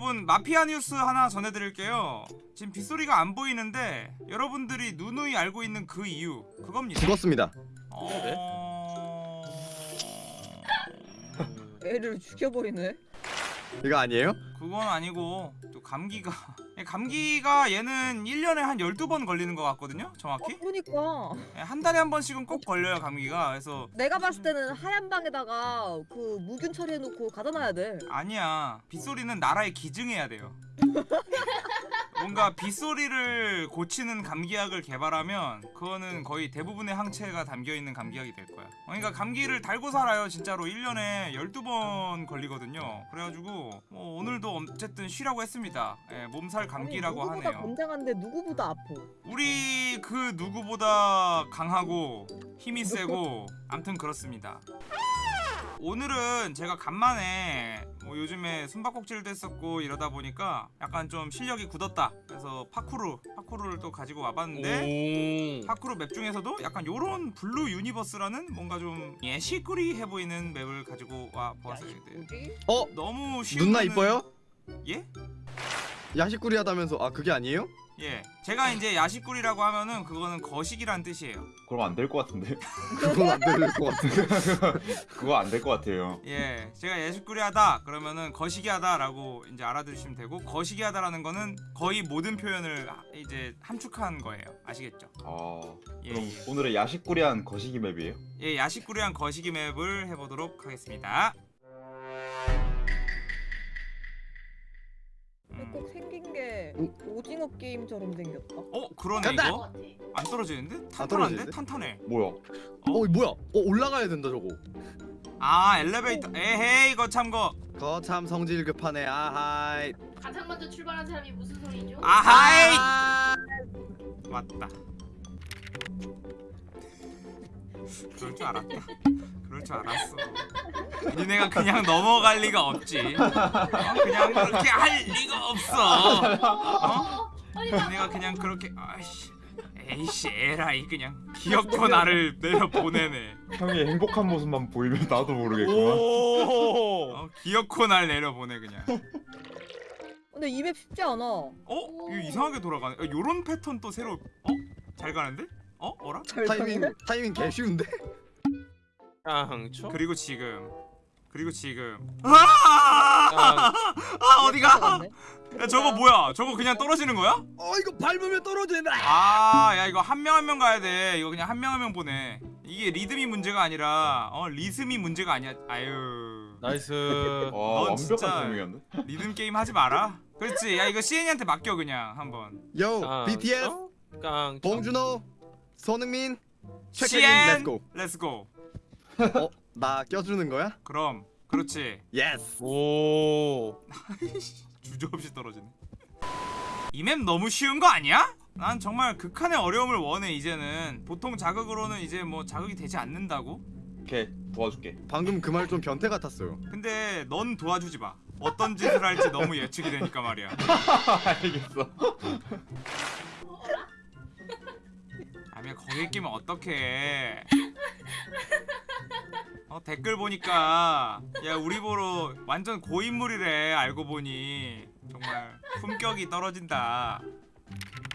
여러분 마피아 뉴스 하나 전해드릴게요 지금 빗소리가 안 보이는데 여러분들이 누누이 알고 있는 그 이유 그겁니다 죽었습니다. 어... 애를 죽여버리네. 이거 아니에요? 그건 아니고 또 감기가 감기가 얘는 1년에 한 12번 걸리는 것 같거든요 어, 정확히. 그러니까. 예, 한 달에 한 번씩은 꼭 걸려요 감기가. 그래서 내가 봤을 때는 하얀 방에다가 그 무균 처리해놓고 가둬놔야 돼. 아니야. 빗소리는 나라에 기증해야 돼요 뭔가 빗소리를 고치는 감기약을 개발하면 그거는 거의 대부분의 항체가 담겨있는 감기약이 될 거야. 그러니까 감기를 달고 살아요 진짜로. 1년에 12번 걸리거든요. 그래가지고 뭐 오늘도 어쨌든 쉬라고 했습니다. 예, 몸살 감기라고 아니, 누구보다 하네요. 건장한데 누구보다 아파. 우리 그 누구보다 강하고 힘이 세고 암튼 그렇습니다 오늘은 제가 간만에 뭐 요즘에 숨바꼭질도 했었고 이러다 보니까 약간 좀 실력이 굳었다 그래서 파쿠르 파쿠르를 또 가지고 와봤는데 오. 파쿠르 맵 중에서도 약간 요런 Blue Universe라는 뭔가 좀 예시꾸리해 보이는 맵을 가지고 와 보았어요 뭐지? 어? 너무 쉬운 누나 이뻐요? 예? 야식꾸리하다면서 아 그게 아니에요? 예 제가 이제 야식꾸리라고 하면은 그거는 거식이란 뜻이에요 그럼 안 될 것 같은데 그건 안 들릴 것 같아. 그거 안 될 것 같아요 예, 제가 예식꾸리하다 그러면은 거시기하다 라고 이제 알아두시면 되고 거시기하다라는 거는 거의 모든 표현을 하- 이제 함축한 거예요. 아시겠죠? 아 예, 그럼 예. 오늘의 야식꾸리한 거시기 맵이에요? 예, 야식꾸리한 거시기 맵을 해보도록 하겠습니다. 음. 꼭 생긴 게 오. 오징어 게임처럼 생겼다. 어, 그러네 간다! 이거. 안 떨어지는데? 탄탄한데? 떨어지는데? 탄탄해. 뭐야 어 뭐야? 어 올라가야 된다 저거. 아, 엘리베이터. 에헤이, 이거 참 거. 거참 성질 급하네. 아하이. 가장 먼저 출발한 사람이 무슨 소리죠? 아하이! 아! 맞다. 그럴 줄 알았다. 그럴 줄 알았어. 니네가 그냥 넘어갈 리가 없지. 어? 그냥 그렇게 할 리가 없어. 어? 니네가 그냥 그렇게 아이씨, 에이씨 에라이 그냥 기어코 나를 내려 보내네. 형이 행복한 모습만 보이면 나도 모르겠구만 오. 어? 기어코 날 내려 보내 그냥. 근데 이 맵 쉽지 않아. 어? 이거 이상하게 돌아가네. 어, 요런 패턴 또 새로. 어? 잘 가는데? 어? 어라? 잘 타이밍. 타이밍 개 쉬운데? 깡초. 그리고 지금. 그리고 지금. 아! 깡. 아 어디가? 잘갔네. 야 저거 뭐야? 저거 그냥 떨어지는 거야? 어 이거 밟으면 떨어진다. 아, 야 이거 한 명 한 명 가야 돼. 이거 그냥 한 명 한 명 보내. 이게 리듬이 문제가 아니라 어 리듬이 문제가 아니야. 아유. nice. 와 진짜- 리듬 게임 하지 마라. 그렇지. 야 이거 CN이한테 맡겨 그냥 한번. 요 깡. BTS 깡. 봉준호 손흥민 CN Let's go. Let's go. 어? 나 껴주는 거야? 그럼 그렇지. Yes. 오. 주저없이 떨어지네. 이 map 너무 쉬운 거 아니야? 난 정말 극한의 어려움을 원해 이제는. 보통 자극으로는 이제 뭐 자극이 되지 않는다고? 오케이 도와줄게 방금 그 말 좀 변태 같았어요. 근데 넌 도와주지 마. 어떤 짓을 할지 너무 예측이 되니까 말이야. 알겠어 거기 끼면 어떡해 어 댓글 보니까 야 우리 보러 완전 고인물이래 알고 보니 정말 품격이 떨어진다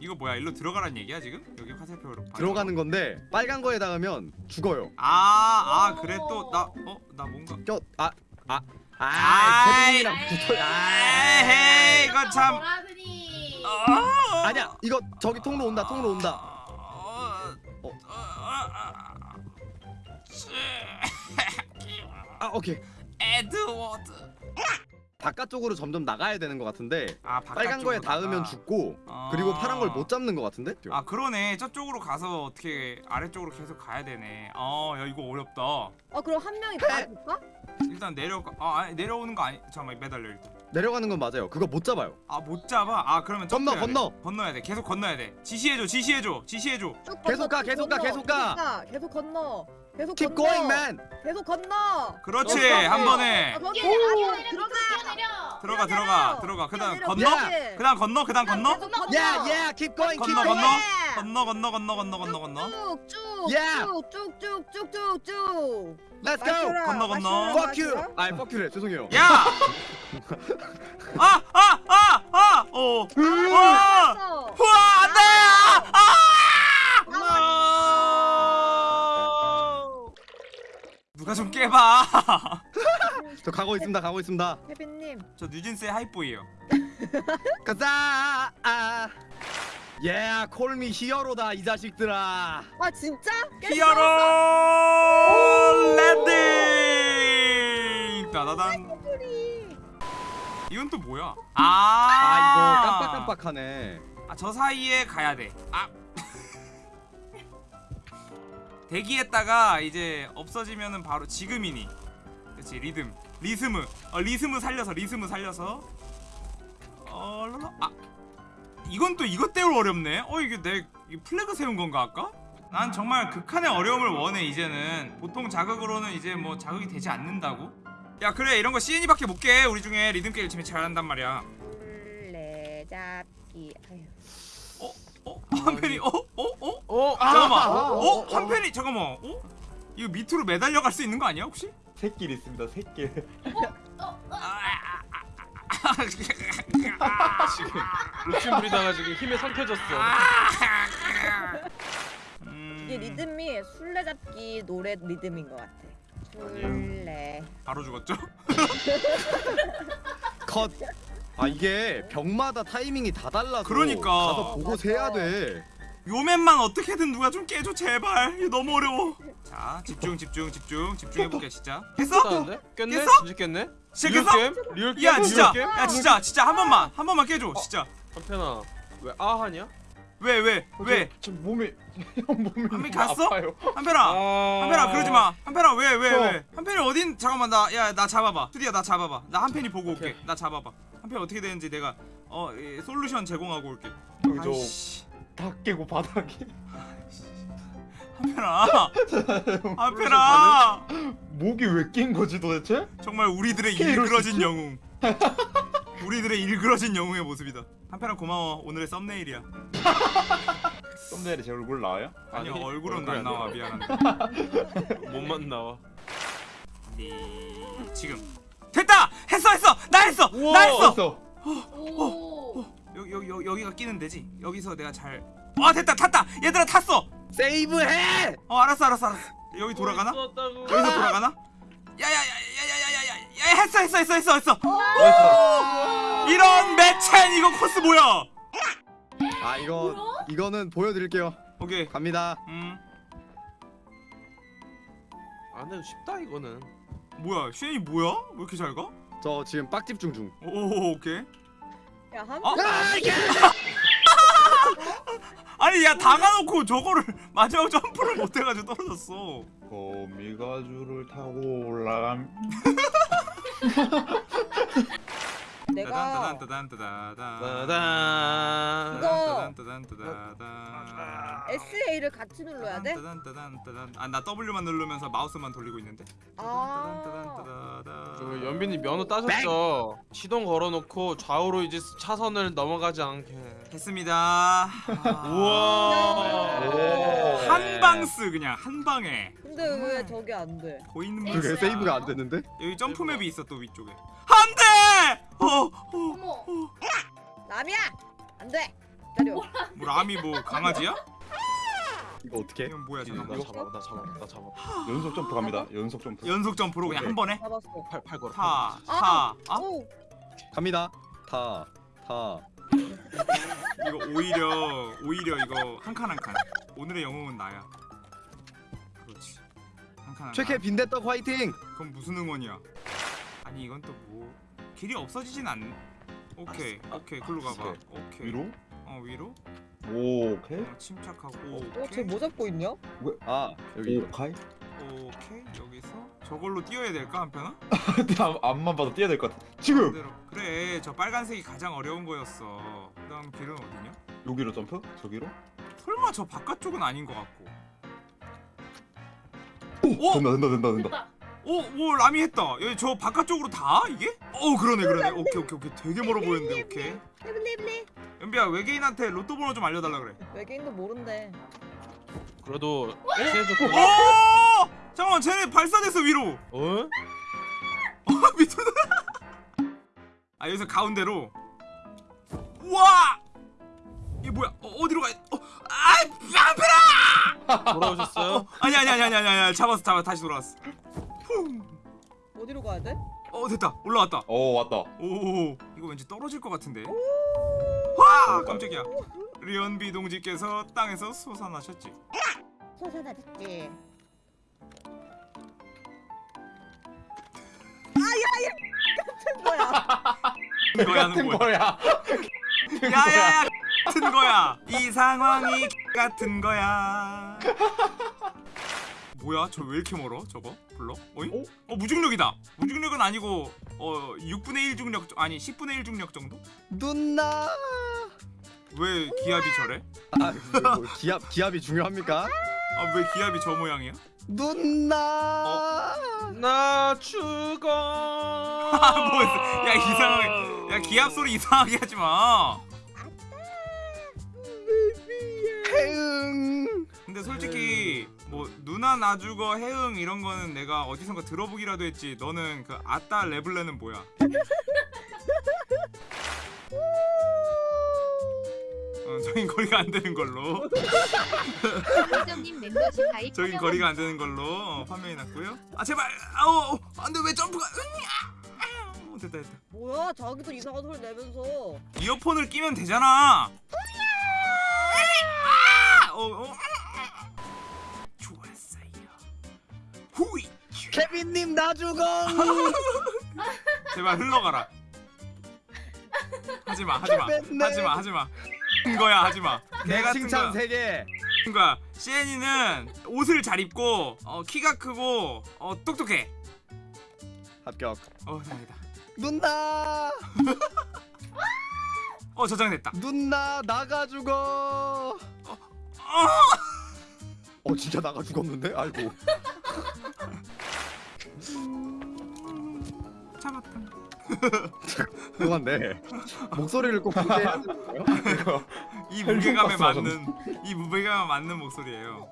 이거 뭐야 일로 들어가란 얘기야 지금? 여기 화살표로 들어가는 건데 빨간 거에 닿으면 죽어요. 아아 그래 또 나 어? 나 뭔가 껴 아 아. 아, 아이. 붙어. 에헤이 이거 참 어, 아니야. 이거 저기 통로 온다. 통로 온다. 아, 오케이. 에드워드 바깥쪽으로 점점 나가야 되는 것 같은데 아 빨간 거에 닿으면. 죽고 아. 그리고 파란 걸 못 잡는 것 같은데? 아 그러네 저쪽으로 가서 어떻게 아래쪽으로 계속 가야 되네 아야 이거 어렵다 아 그럼 한 명이 다 볼까? 일단 내려가 아 아니, 내려오는 거 아니 잠깐만 매달려 일단 내려가는 건 맞아요. 그거 못 잡아요. 아 못 잡아 아 그러면 건너, 점프해야 돼. 건너. 건너야 돼 계속 건너야 돼 지시해줘 지시해줘 지시해줘 쭉 계속 건너, 가, 쭉 계속 가, 건너, 계속 가. 계속 건너. 계속 Keep 건너. going, man. 계속 건너. 그렇지 어, 한 어, 번에 어, 거기 뛰어내려 들어가. 뛰어내려 들어가. 들어가 들어가 그다음 뛰어내려, 건너. 그다음 건너 그다음 건너 건너. Yeah, yeah, keep going, keep 건너 going. 건너 건너 건너 건너 건너 건너 건너 쭉쭉 Yeah. 쭉쭉쭉쭉쭉쭉. Let's go. 건너, 건너. Fuck you. 아, fuck you래. 죄송해요. 야! 아! 아! 어. 와! 어. 아! 누가 좀 깨봐. 저 가고 있습니다. 가고 있습니다. 혜빈님 저 뉴진스의 Hype Boy예요. 가자. 아. 예, call me hero다 이 자식들아. 아 진짜? Hero landing. 따다단. 소리. 이건 또 뭐야? 아, 아, 이거 깜빡깜빡하네. 아, 저 사이에 가야 돼. 아. 대기했다가 이제 없어지면은 바로 지금이니. 그렇지 리듬, リズム, 어, リズム 살려서 リズム 살려서. 어, 랄라. 아, 이건 또 이것대로 어렵네. 어 이게 내이 flag 세운 건가 아까? 난 정말 극한의 어려움을 원해 이제는. 보통 자극으로는 이제 뭐 자극이 되지 않는다고. 야 그래 이런 거 CN이밖에 못 깨. 우리 중에 리듬 게임 재미 잘한단 말이야. 술래잡기. 아휴. 어? 한편이 어? 어? 어? 어? 잠깐만. 아, 어? 어, 어, 한편이 잠깐만. 어? 이거 밑으로 매달려 갈 수 있는 거 아니야 혹시? 새길 있습니다. 새길. 지금 욕심 부리다가 지금 힘에 상태졌어. 음, 이게 리듬이 술래잡기 노래 리듬인 것 같아. 술래. 바로 죽었죠? 컷. 아 이게 병마다 타이밍이 다 달라서 그러니까. 가서 보고. 세야 돼. 요맨만 어떻게든 누가 좀 깨줘 제발. 이거 너무 어려워. 자 집중 집중 집중 집중해볼게 진짜. 했어? 깼네? 깼어? 진짜 깼네? 시작했어? 리얼 게임? 리얼 게임? 야 진짜. 리얼 게임? 야 진짜 진짜 한 번만 한 번만 깨줘 진짜. 한편아 왜 아하냐? 왜왜 왜? 지금 몸이 형 몸이 한미 너무 갔어? 아파요. 한편아. 아... 한편아 그러지 마. 한편아 왜 왜 어. 왜? 한편이 어딘 잠깐만 나 야 나 잡아봐. 투디야 나 잡아봐. 나 한편이 보고 올게. 오케이. 나 잡아봐. 한편 어떻게 되는지 내가 어 이, 솔루션 제공하고 올게. 저 아이씨. 다 깨고 바닥에 한편아. 한편아. 목이 왜 낀 거지 도대체? 정말 우리들의 일그러진? 영웅. 우리들의 일그러진 영웅의 모습이다. 한편아 고마워. 오늘의 썸네일이야. 썸네일에 제 얼굴 나와요? 아니 아니, 얼굴은 안안 나와 미안한데. 몸만 나와. 네, 지금 됐다. 했어 했어. 나 했어. 나 우와. 했어. 됐어. 오. 여기 여기 여기 여기가 끼는 데지. 여기서 내가 잘. 아 됐다 탔다. 얘들아 탔어. 세이브해. 어 알았어 알았어 알았어. 여기 돌아가나? 있었다고. 여기서 돌아가나? 야야야야야야야야. 야 했어 했어 했어 했어 했어. 이런 매첸 이거 코스 뭐야? 아 이거 이거는 보여드릴게요. 오케이. 갑니다. 음 안 해도 쉽다 이거는. 뭐야 슈이 뭐야? 왜 이렇게 잘 가? 저 지금 빡집 중 중. 오 오케이. 야 한. 어? 아 이게. 아니 야 다가놓고 저거를 마지막 점프를 못해가지고 떨어졌어. 거미가주를 타고 올라감. 내가 따단 따단 따단 따단. 이거- 따단 따단 따단 SA를 같이 눌러야 돼? 아나 W만 누르면서 마우스만 돌리고 있는데. 아. 저 연빈이 면허 따셨죠? 시동 걸어놓고 좌우로 이제 차선을 넘어가지 않게. 됐습니다. 우와. 오. 한 방스 그냥 한 방에 근데 왜 저게 안 돼? 보이는 그게 모습. 세이브가 안 됐는데? 여기 점프 맵이 있어 또 위쪽에. 어, 어. 어머. 남이야. 안 돼. 기다려. 뭐 라미 뭐 강아지야? 이거 어떻게? 이건 뭐야 나 잠깐만. 잡아, 나 잡아, 나 잡아. 연속 점프 갑니다. 연속 점프. 연속 점프로 그냥 한 번에 잡았어. 팔, 팔 걸어. 타, 아. 타. 아? 오. 갑니다. 타. 타. 이거 오히려 오히려 이거 한 칸 한 칸. 오늘의 영웅은 나야. 그렇지. 한 칸한 최캐 칸. 빈대떡 화이팅. 그럼 무슨 응원이야? 아니 이건 또 뭐 길이 없어지진 않. 오케이 오케이 글로 가봐. 오케이. 오케이. 위로? 어 위로. 오, 오케이. 어, 침착하고. 어, 오케이. 쟤뭐 잡고 있냐? 아 여기. 오, 가이. 오케이 여기서 저걸로 뛰어야 될까 한편아? 앞- 앞만 봐도 뛰어야 될 것 같아. 지금 그대로. 그래 저 빨간색이 가장 어려운 거였어. 그다음 길은 어디냐? 여기로 점프? 저기로? 설마 저 바깥쪽은 아닌 것 같고. 오, 어? 된다, 된다, 된다, 된다. 오, 오 라미 했다. 여기 저 바깥쪽으로 다 이게? 어 그러네 그러네. 오케이 오케이 오케이 되게 멀어 보이는데 오케이. 블리블리. 연비야 외계인한테 로또 번호 좀 알려달라 그래. 외계인도 모른대. 그래도 오! 잠깐만 쟤네 발사됐어 위로. 어? 밑으로. 아 여기서 가운데로. 와 이게 뭐야 어, 어디로 가 어, 아 앞에라 돌아오셨어요? 어, 아니 아니 아니 아니 아니 아니 잡았어 잡았어 다시 돌아왔어 어디로 가야 돼? 어 됐다. 올라왔다. 오 왔다. 오 이거 왠지 떨어질 것 같은데. 와 깜짝이야. 리언비 동지께서 땅에서 솟아나셨지. 솟아나졌지. 아야 같은 거야. 거야. 같은 거야. 야야야 같은 거야. 이 상황이 같은 거야. 뭐야? 저 왜 이렇게 멀어 저거 불러 어이 어? 어 무중력이다 무중력은 아니고 어 6분의 1 중력 정- 아니 10분의 1 중력 정도 누나. 왜 기압이 저래 아, 뭐 기압 기압이 중요합니까? 아 왜 기압이 저 모양이야 누나. 나 죽어. 아 뭐였어 야 이상하게 야 기압 소리 이상하게 하지 마 근데 솔직히 뭐 누나 나 죽어 해응 이런 거는 내가 어디선가 들어보기라도 했지. 너는 그 아따 레블레는 뭐야? 어, 저긴 거리가 안 되는 걸로. 점님 멤버십 가입 저긴 거리가 안 되는 걸로. 어, 판명이 났고요. 아 제발! 아우 안돼 왜 점프가? 으냐! 어, 됐다 됐다. 뭐야? 자기도 이상한 소리 내면서. 이어폰을 끼면 되잖아. 어, 어. 좋았어 후이 케빈님 나 죽어. 제발 흘러가라. 하지마, 하지마. 하지마, 하지마. 한 거야, 하지마. 개내 같은 칭찬 거야. 세 개. 같은 거야. 시엔이는 옷을 잘 입고, 어, 키가 크고, 어, 똑똑해. 합격. 어, 다행이다. 누나. 어, 저장됐다. 누나 나가 죽어. 어, 어 진짜 나가 죽었는데? 아이고. 잡았다. 그만데 목소리를 꼭 그렇게 해야 되는 거예요? 이거 이 무게감에 맞는, 이 무게감에 맞는 목소리예요.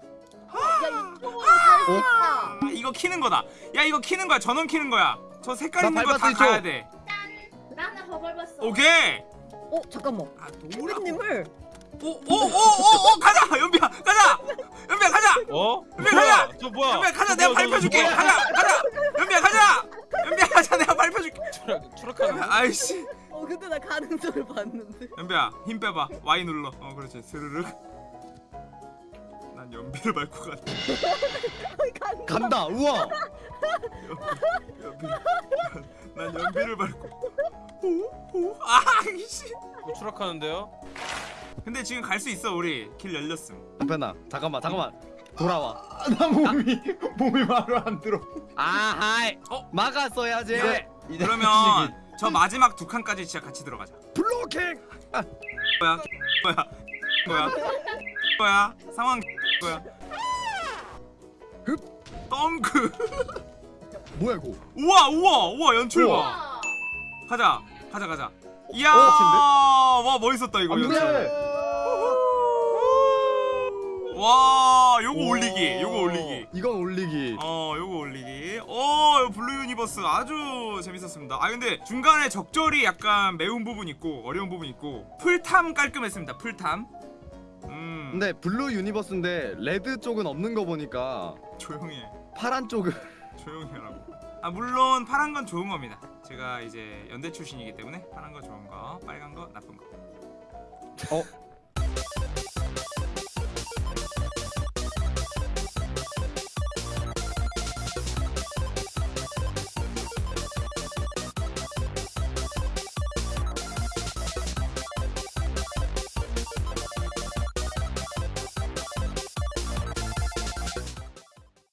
아, 이거 키는 거다. 야, 이거 키는 거야. 전원 키는 거야. 저 색깔 나 있는 거 다 가야. 돼. 나는 더 밟았어. 오케이. 어 잠깐만. 아, 노라. 케빈님을 오오오오오 가자 연비야 가자 연비야 가자 어? 연비야? 가자 저 뭐야? 연비야 가자 저 내가 뭐야? 가자 아이씨 어 근데 나 가는 소리 봤는데. 연비야 힘 빼봐 Y 눌러 어 그렇지 스르륵 난 연비를 밟고 거. 간다. 우와. 연비 난 연비를 밟고 오오아 이씨 뭐 추락하는데요? 근데 지금 갈 수 있어 우리 길 열렸음 한편아 잠깐만 잠깐만 돌아와. 아, 나 몸이 몸이 말을 안 들어. 아하이. 어? 막았어야지. 이제 이제 그러면 저 마지막 두 칸까지 진짜 같이 들어가자. 블로킹. 뭐야? 뭐야? 뭐야? 뭐야? 상황 뭐야? 덩크. 뭐야 이거? 우와 우와 우와 연출 봐. 가자 가자 가자. 이야 어, 와 멋있었다 이거 안 연출. 돼. 와 요거 올리기 요거 올리기. 이건 올리기. 어 요거 올리기. 어 블루 유니버스 아주 재밌었습니다. 아 근데 중간에 적절히 약간 매운 부분 있고 어려운 부분 있고 풀탐 깔끔했습니다 풀탐. 음. 근데 블루 유니버스인데 red 쪽은 없는 거 보니까 조용히 해. 파란 쪽은 조용히 하라고. 아 물론 파란 건 좋은 겁니다. 제가 이제 연대 출신이기 때문에 파란 거 좋은 거 빨간 거 나쁜 거. 어